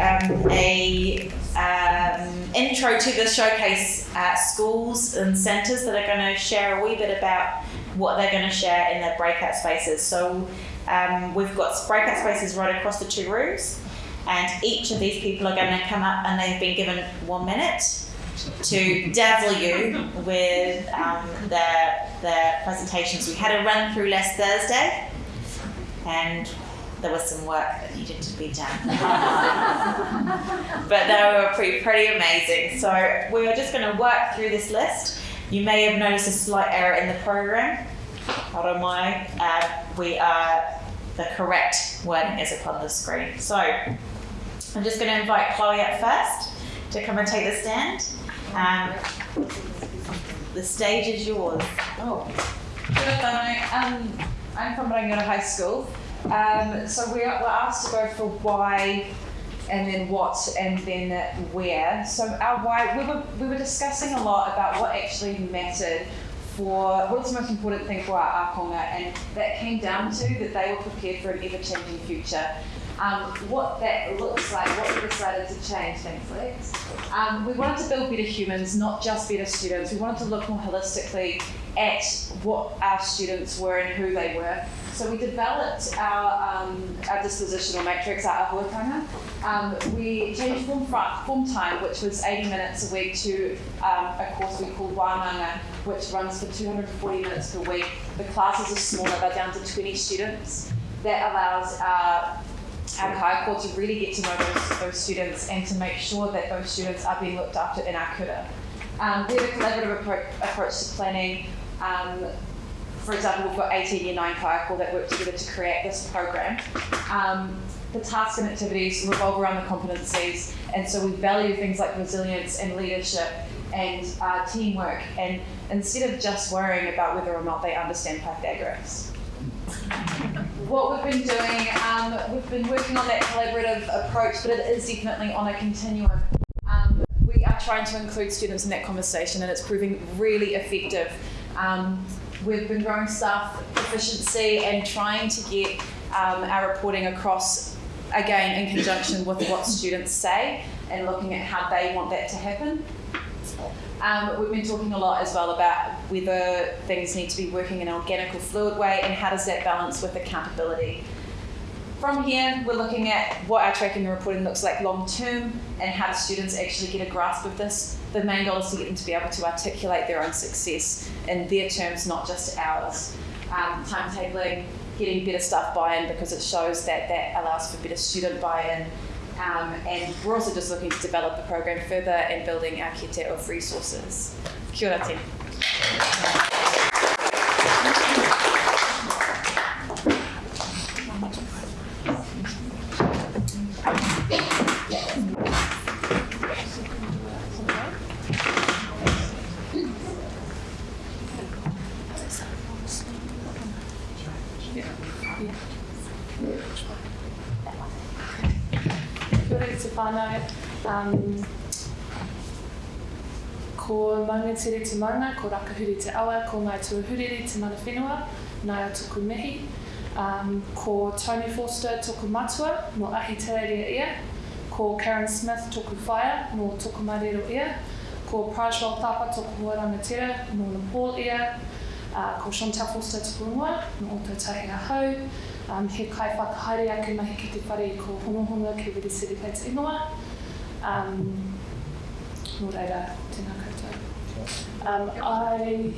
um, a um, intro to the showcase uh, schools and centres that are going to share a wee bit about what they're going to share in their breakout spaces. So um, we've got breakout spaces right across the two rooms, and each of these people are going to come up and they've been given one minute to dazzle you with um, their, their presentations. We had a run through last Thursday, and there was some work that needed to be done. but they were pretty, pretty amazing. So we are just going to work through this list. You may have noticed a slight error in the program. I don't mind. Uh, we are the correct wording is upon the screen. So I'm just going to invite Chloe up first to come and take the stand. Um, the stage is yours. Oh, good afternoon. Um, I'm from Rangiora High School. Um, so we were asked to go for why and then what and then where. So our why, we were, we were discussing a lot about what actually mattered for what's the most important thing for our akonga and that came down to that they were prepared for an ever-changing future. Um, what that looks like, what we decided to change, thanks Lex. Um, we wanted to build better humans, not just better students. We wanted to look more holistically at what our students were and who they were. So we developed our, um, our dispositional matrix, our ahuatanga. Um, we changed form, form time, which was 80 minutes a week, to um, a course we call Wānanga, which runs for 240 minutes per week. The classes are smaller, they're down to 20 students. That allows our our kaiako to really get to know those, those students and to make sure that those students are being looked after in our kura. Um, we have a collaborative appro approach to planning. Um, for example, we've got 18 year 9 kaiako that work together to create this program. Um, the tasks and activities revolve around the competencies, and so we value things like resilience and leadership and uh, teamwork, and instead of just worrying about whether or not they understand Pythagoras what we've been doing, um, we've been working on that collaborative approach, but it is definitely on a continuum. Um, we are trying to include students in that conversation, and it's proving really effective. Um, we've been growing staff efficiency and trying to get um, our reporting across, again, in conjunction with what students say and looking at how they want that to happen. Um, we've been talking a lot as well about whether things need to be working in an organic or fluid way and how does that balance with accountability. From here, we're looking at what our tracking and reporting looks like long term and how the students actually get a grasp of this. The main goal is to get them to be able to articulate their own success in their terms, not just ours. Um, timetabling, getting better staff buy-in because it shows that that allows for better student buy-in um, and we're also just looking to develop the program further and building our kit of resources. Kia ora, team. Ko maungatere te maunga, ko rakahuri te awa, ko ngai tuahuriri te mana whenua, nai o tuku mihi. Um, ko Tony Forster toku matua, no ahi te ia. Ko Karen Smith toku whaia, no toku marero ia. Ko Prajwal Thapa toku huarangatira, no Nepal ia. Uh, ko Chantal Forster toku unua, no o tautahi a hau. um, he kai whakahaere ake mahi ki te whare i ko honohono ki Wiri City Plates Ingoa. Um, no reira, tēnā. Um, I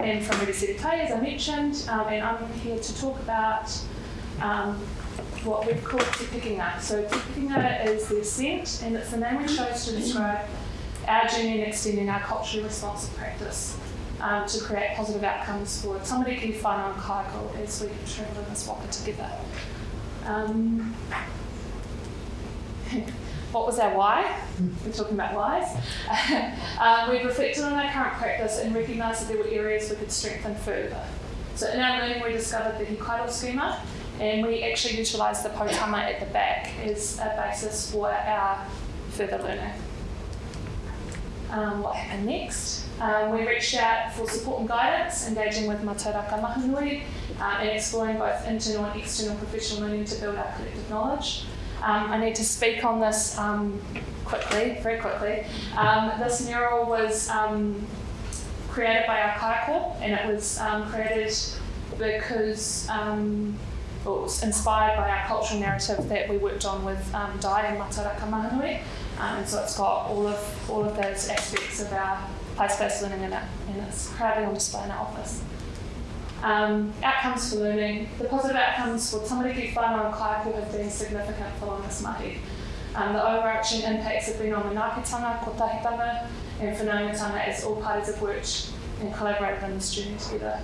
am from Wiri City Kei, as I mentioned, um, and I'm here to talk about um, what we've called Te Pikinga. So Te Pikinga is the ascent, and it's the name we chose to describe our journey in extending our culturally responsive practice um, to create positive outcomes for tamariki, whānau and kaiako as we travel in this waka together. Um, what was our why? We're talking about whys. um, we reflected on our current practice and recognised that there were areas we could strengthen further. So in our learning we discovered the Hikairo schema and we actually utilised the potama at the back as a basis for our further learning. um, what happened next. Um, we reached out for support and guidance, engaging with Mātauraka Mahaanui uh, and exploring both internal and external professional learning to build our collective knowledge. Um, I need to speak on this um, quickly, very quickly. Um, this mural was um, created by our kaiako and it was um, created because um, well, it was inspired by our cultural narrative that we worked on with um, Dai and Mātauraka Mahaanui. And so it's got all of all of those aspects of our place-based learning in it, and it's proudly on display in our office. Um, outcomes for learning. The positive outcomes for Tamariki whānau and Kaiako have been significant following this mahi. Um, the overarching impacts have been on the manaakitanga, kotahitanga, and whanaungatanga as all parties have worked and collaborated on this journey together.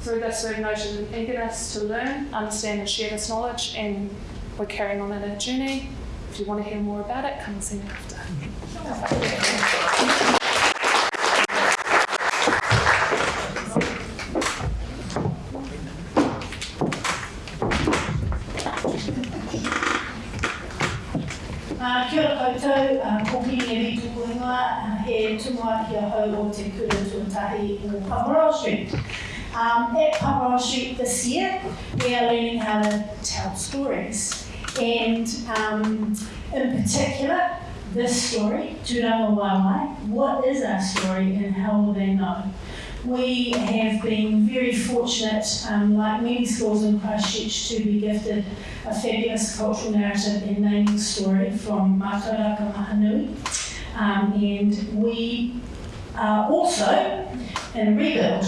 Through this, we've noted an eagerness to learn, understand, and share this knowledge, and we're carrying on in our journey. If you want to hear more about it, come and see me after. Uh, kia ora koutou, uh, ko Pini e Vitu Kuinga, uh, he tunga kia hau o te kura tuatahi o Paparoa Street. Um, at Paparoa Street this year, we are learning how to tell stories. And um, in particular, this story, Tūranga Waiwai, what is our story and how will they know? We have been very fortunate, um, like many schools in Christchurch, to be gifted a fabulous cultural narrative and naming story from Mātauraka Mahaanui. Um, and we are also in a rebuild.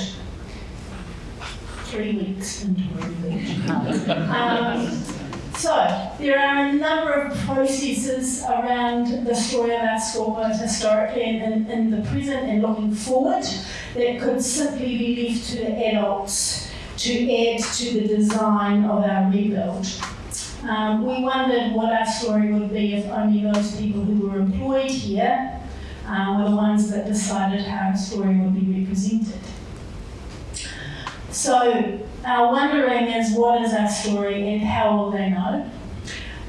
Three weeks into a rebuild. um, so, there are a number of processes around the story of our school, both historically and in, the present and looking forward, that could simply be left to the adults to add to the design of our rebuild. Um, we wondered what our story would be if only those people who were employed here uh, were the ones that decided how our story would be represented. So, our wondering is what is our story and how will they know?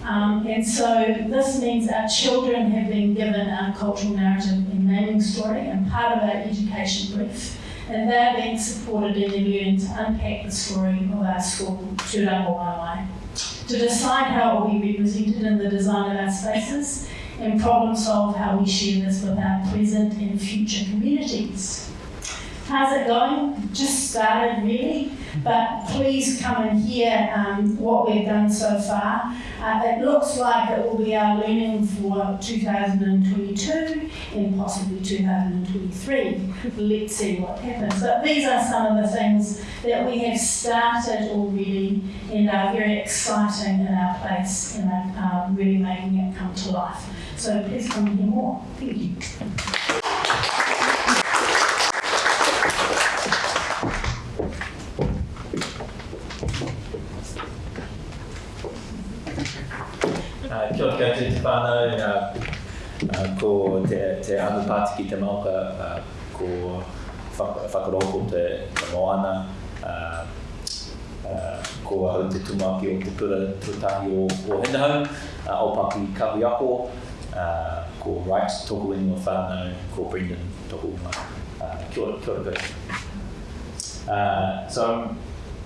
Um, and so this means our children have been given our cultural narrative and naming story and part of our education brief. And they're being supported in their learning to unpack the story of our school, Tūranga Waiwai, to decide how it will be represented in the design of our spaces and problem solve how we share this with our present and future communities. How's it going? Just started really, but please come and hear um, what we've done so far. Uh, it looks like it will be our learning for 2022 and possibly 2023. Let's see what happens. But these are some of the things that we have started already and are very exciting in our place and are um, really making it come to life. So please come and hear more. Thank you. Uh, uh, ko te, te anu pāti ki te mauka, uh, ko whakaroko te, te moana, uh, uh, ko hau te tumaki o te pura tutahi o, o Hindahau, uh, o Paki Kawiako, uh, ko Wright tōku ingo whānau, ko Brendan tōku ingo. Uh, kia ora, kia ora. Uh, so,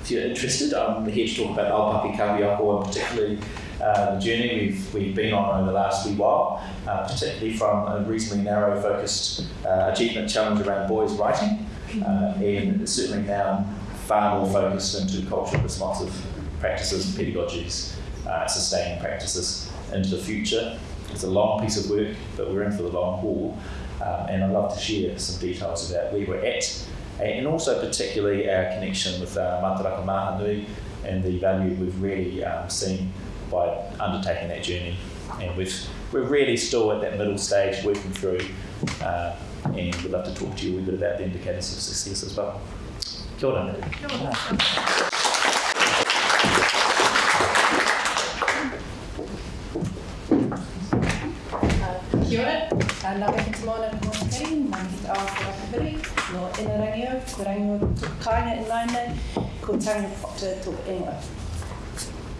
if you're interested, I'm here to talk about Aopapi Kawiako and particularly uh, the journey we've, we've been on over the last wee while, uh, particularly from a reasonably narrow focused uh, achievement challenge around boys writing, uh, and certainly now far more focused into culturally responsive practices, and pedagogies, uh, sustaining practices into the future. It's a long piece of work, but we're in for the long haul, um, and I'd love to share some details about where we're at, and also particularly our connection with uh, Mātauraka Mahaanui and the value we've really um, seen by undertaking that journey. And we've, we're really still at that middle stage working through, uh, and we'd love to talk to you a wee bit about the indicators of success as well. Kia ora. Kia ora, uh, nā peke te moana ko Kari, mā ki te awa ko Rakawhiri, no Inarangio, ko Rangio tuku kāinga in Lainai, ko Tanga Potter tuku ingoa.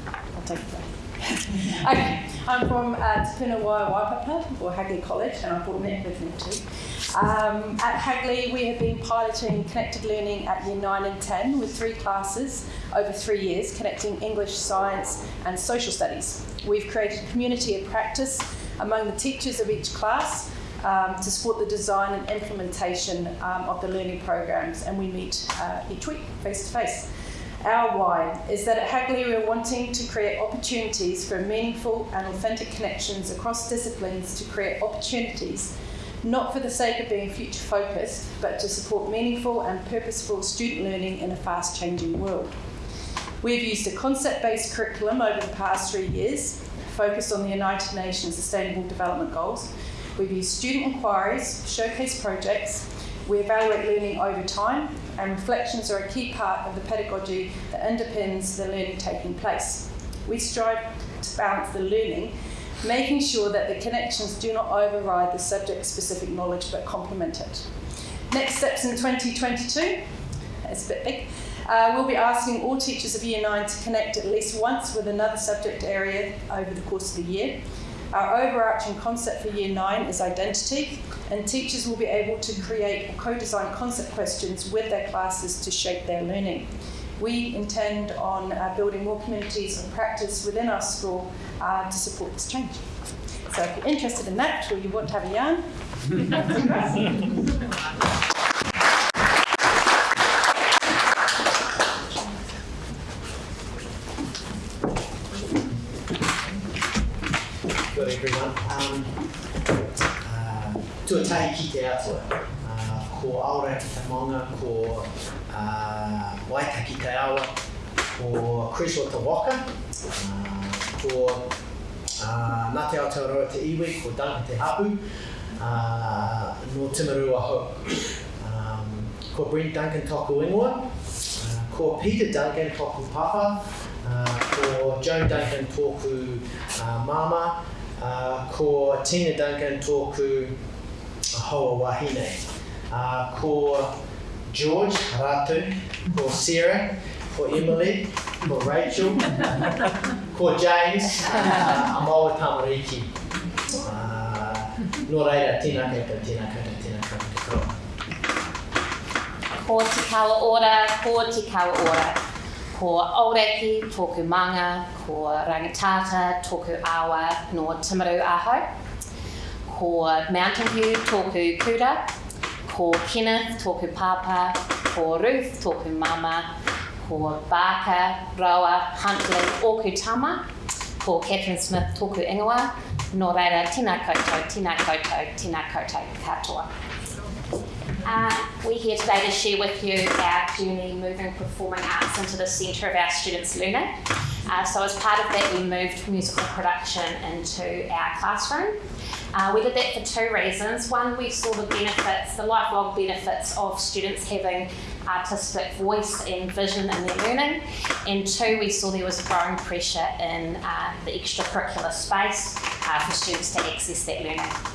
I'll take it away. okay, I'm from uh, Wai Waipapa, or Hagley College, and I brought Nick with me too. Um, at Hagley, we have been piloting connected learning at year 9 and 10 with three classes over three years, connecting English, science, and social studies. We've created a community of practice among the teachers of each class um, to support the design and implementation um, of the learning programs, and we meet uh, each week face to face. Our why is that at Hagley we're wanting to create opportunities for meaningful and authentic connections across disciplines to create opportunities not for the sake of being future focused, but to support meaningful and purposeful student learning in a fast changing world. We've used a concept based curriculum over the past three years, focused on the United Nations Sustainable Development Goals. We've used student inquiries, showcase projects, we evaluate learning over time, and reflections are a key part of the pedagogy that underpins the learning taking place. We strive to balance the learning making sure that the connections do not override the subject specific knowledge but complement it. Next steps in 2022, it's a bit big. Uh, we'll be asking all teachers of Year 9 to connect at least once with another subject area over the course of the year. Our overarching concept for Year 9 is identity, and teachers will be able to create or co design concept questions with their classes to shape their learning. We intend on uh, building more communities of practice within our school uh, to support this change. So if you're interested in that or you want to have a yarn, tuatahi ki te atua. Uh, ko aura ki te maunga, ko uh, waitaki te awa, ko Chris o te waka, uh, ko uh, Ngā te Aotearoa te iwi, ko Duncan te hapu, uh, no Timarua Ho. Um, ko Brent Duncan toku ingoa, uh, ko Peter Duncan toku papa, uh, ko Joan Duncan tōku uh, mama, uh, ko Tina Duncan tōku hoa wahine. Uh, ko George Ratu, ko Sarah, ko Emily, ko Rachel, ko James, uh, a maua tamariki. Uh, no reira, tina kata, tina kata, tina kata, te koa. Ko te kawa ora, ko te kawa ora. Ko Aureki, tōku manga, ko Rangitata, tōku awa no Timaru Aho. Ko Mountain View, tōku kura. Ko Kenneth, tōku papa. Ko Ruth, tōku mama. Ko Barker, Roa, Huntley, Oku Tama. Ko Catherine Smith, tōku ingoa. Nō reira, tēnā koutou, tēnā koutou, tēnā koutou katoa. Uh, we're here today to share with you our journey moving performing arts into the centre of our students' learning. Uh, so, as part of that, we moved musical production into our classroom. Uh, we did that for two reasons. One, we saw the benefits, the lifelong benefits of students having artistic voice and vision in their learning. And two, we saw there was growing pressure in uh, the extracurricular space uh, for students to access that learning.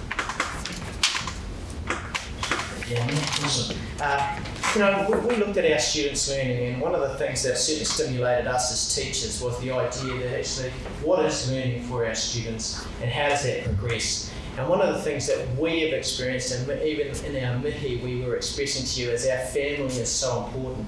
Yeah, awesome. Uh, you know, we, looked at our students' learning, and one of the things that certainly stimulated us as teachers was the idea that actually, what is learning for our students, and how does that progress? And one of the things that we have experienced, and even in our mihi, we were expressing to you, is our family is so important.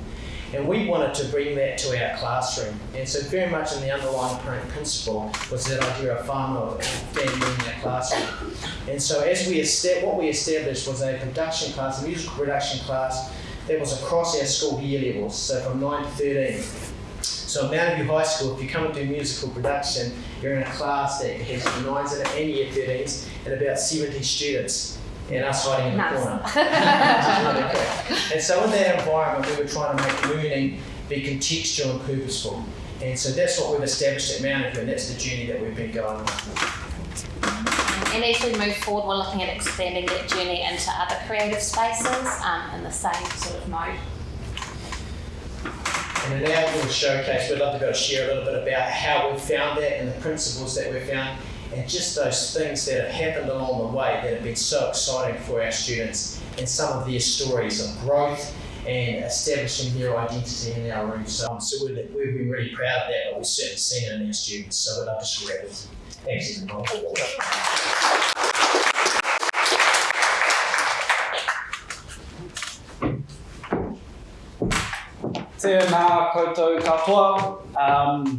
And we wanted to bring that to our classroom. And so, very much in the underlying principle was that idea of whānau family in our classroom. And so, as we what we established was a production class, a musical production class that was across our school year levels, so from 9 to 13. So, Mountain View High School, if you come and do musical production, you're in a class that has nines in it and year 13s and about 70 students and us hiding in the Nice. corner. Really. And so in that environment, we were trying to make learning be contextual and purposeful. And so that's what we've established at View, and that's the journey that we've been going on. And as we move forward, we're looking at expanding that journey into other creative spaces um, in the same sort of mode. And in our little showcase, we'd love to be able to share a little bit about how we found that and the principles that we found, and just those things that have happened along the way that have been so exciting for our students, and some of their stories of growth and establishing their identity in our room. So, so we've, we've been really proud of that, but we've certainly seen it in our students. So we'd love to share it with Excellent. Tēnā koutou katoa, um,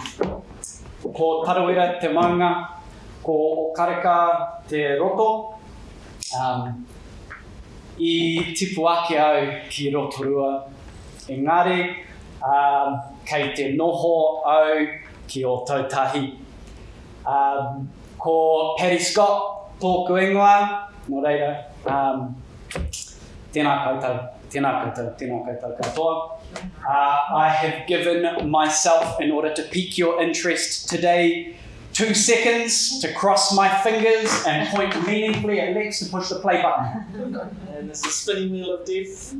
ko Tarawera te maunga, ko Kareka te roto, um, i tipu ake au ki Rotorua. Engari, um, kei te noho au ki o Tautahi. Um, ko Perry Scott tōku ingoa, no reira, um, tēnā koutou, tēnā koutou, tēnā koutou katoa. Uh, I have given myself, in order to pique your interest today, two seconds to cross my fingers and point meaningfully at Lex to push the play button. And there's the spinning wheel of death.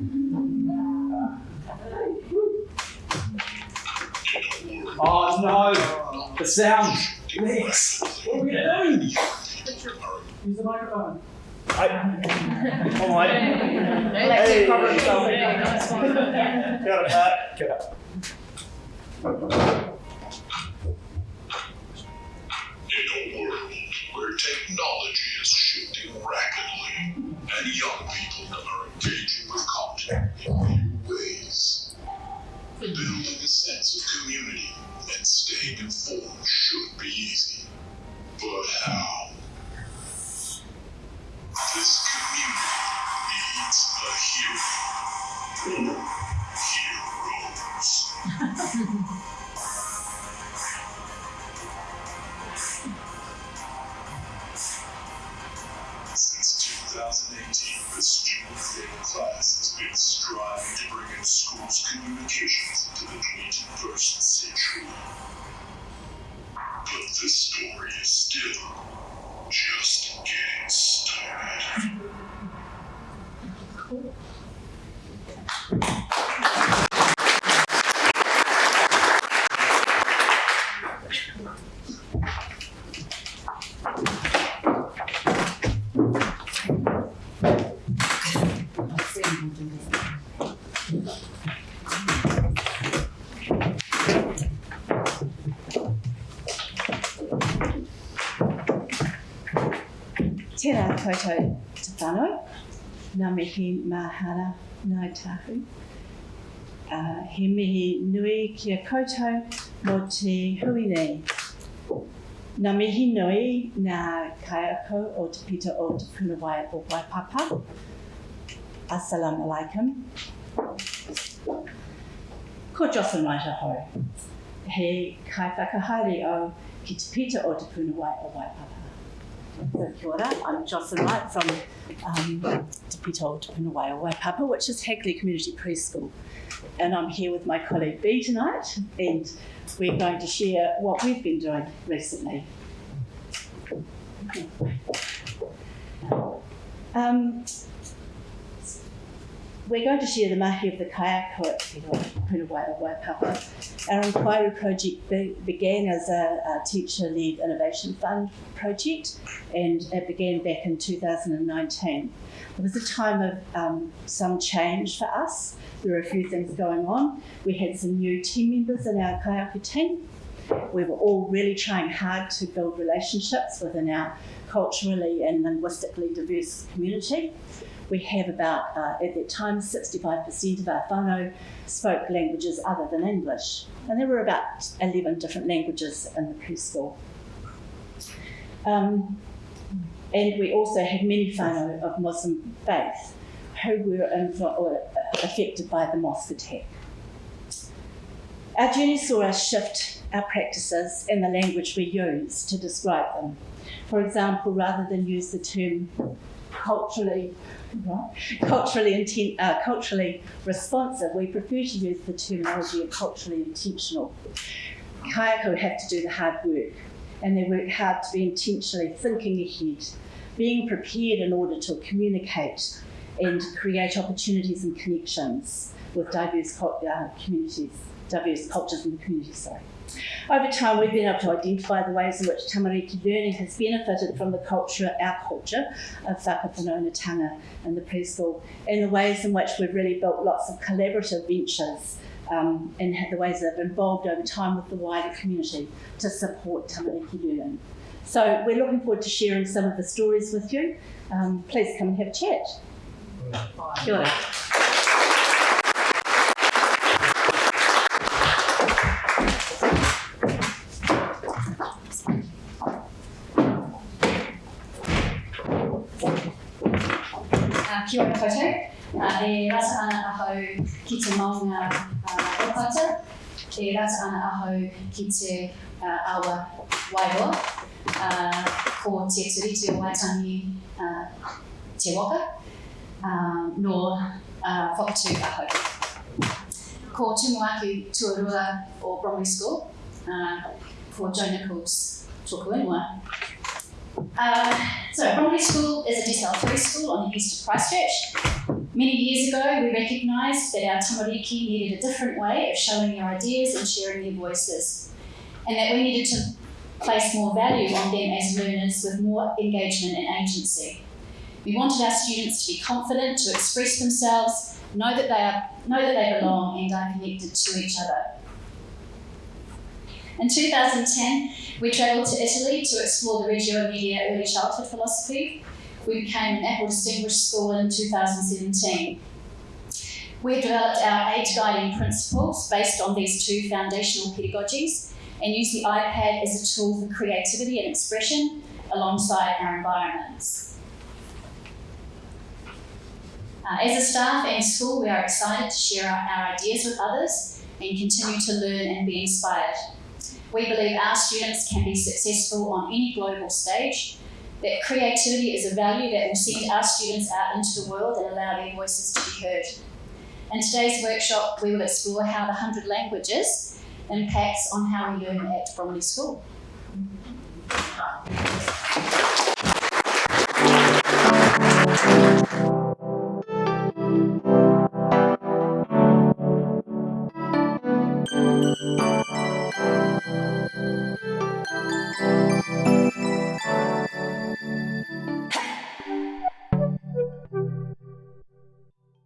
Oh no! The sound! Lex! What are we doing? Use the microphone. All right. Electric problem solving. Kia ora, technology is shifting rapidly and young people are engaging with content in new ways, building a sense of community and staying informed should be easy. But how? ты не начищен, ты должен идти Tēnā koutou te whanau, ngā mihi mahara ngai tahu. Uh, he mihi nui kia koutou mō te hui nei. Ngā mihi nui ngā kaiako o te pita o te punawai o Waipapa. Assalamu alaikum. Ko Jocelyn Waitaho. He kai whakahaere o ki te pita o te punawai o Waipapa. I'm Jocelyn Wright from um, Te Pito Punawai Waipapa, which is Hagley Community Preschool. And I'm here with my colleague Bee tonight, and we're going to share what we've been doing recently. Um, we're going to share the mahi of the kaiako at Te Punawai o Waipapa. Our inquiry project be- began as a, a teacher-led innovation fund project, and it began back in 2019. It was a time of um, some change for us. There were a few things going on. We had some new team members in our kaiako team. We were all really trying hard to build relationships within our culturally and linguistically diverse community. We have about, uh, at that time, 65% of our whānau spoke languages other than English. And there were about 11 different languages in the preschool. Um, and we also had many whānau of Muslim faith who were or affected by the mosque attack. Our journey saw us shift our practices and the language we use to describe them. For example, rather than use the term culturally culturally inten- uh, culturally responsive, we prefer to use the terminology of culturally intentional. Kaiako have to do the hard work, and they work hard to be intentionally thinking ahead, being prepared in order to communicate and create opportunities and connections with diverse uh, communities, diverse cultures and communities. Sorry. Over time, we've been able to identify the ways in which tamariki learning has benefited from the culture, our culture, of whakapanaunatanga and the preschool, and the ways in which we've really built lots of collaborative ventures um, and the ways that have involved over time with the wider community to support tamariki learning. So we're looking forward to sharing some of the stories with you. Um, please come and have a chat. Kia kia ora koutou. Uh, e rata ana ahau ki te maunga uh, opata, e rata ana ahau ki te uh, awa wairoa, uh, ko te turiti o waitangi uh, te waka, um, no uh, whakatū ahau. Ko tumu aku tuarua o Bromley School, uh, ko Joe Nichols tōku ingoa. Uh, so Bromley School is a DSL3 school on the east of Christchurch. Many years ago, we recognised that our tamariki needed a different way of showing their ideas and sharing their voices, and that we needed to place more value on them as learners with more engagement and agency. We wanted our students to be confident to express themselves, know that they are know that they belong and are connected to each other. In 2010, we travelled to Italy to explore the Reggio Emilia early childhood philosophy. We became an Apple Distinguished School in 2017. We've developed our age guiding principles based on these two foundational pedagogies and use the iPad as a tool for creativity and expression alongside our environments. Uh, as a staff and school, we are excited to share our, our ideas with others and continue to learn and be inspired. We believe our students can be successful on any global stage, that creativity is a value that will send our students out into the world and allow their voices to be heard. In today's workshop, we will explore how the 100 languages impacts on how we learn at Bromley School.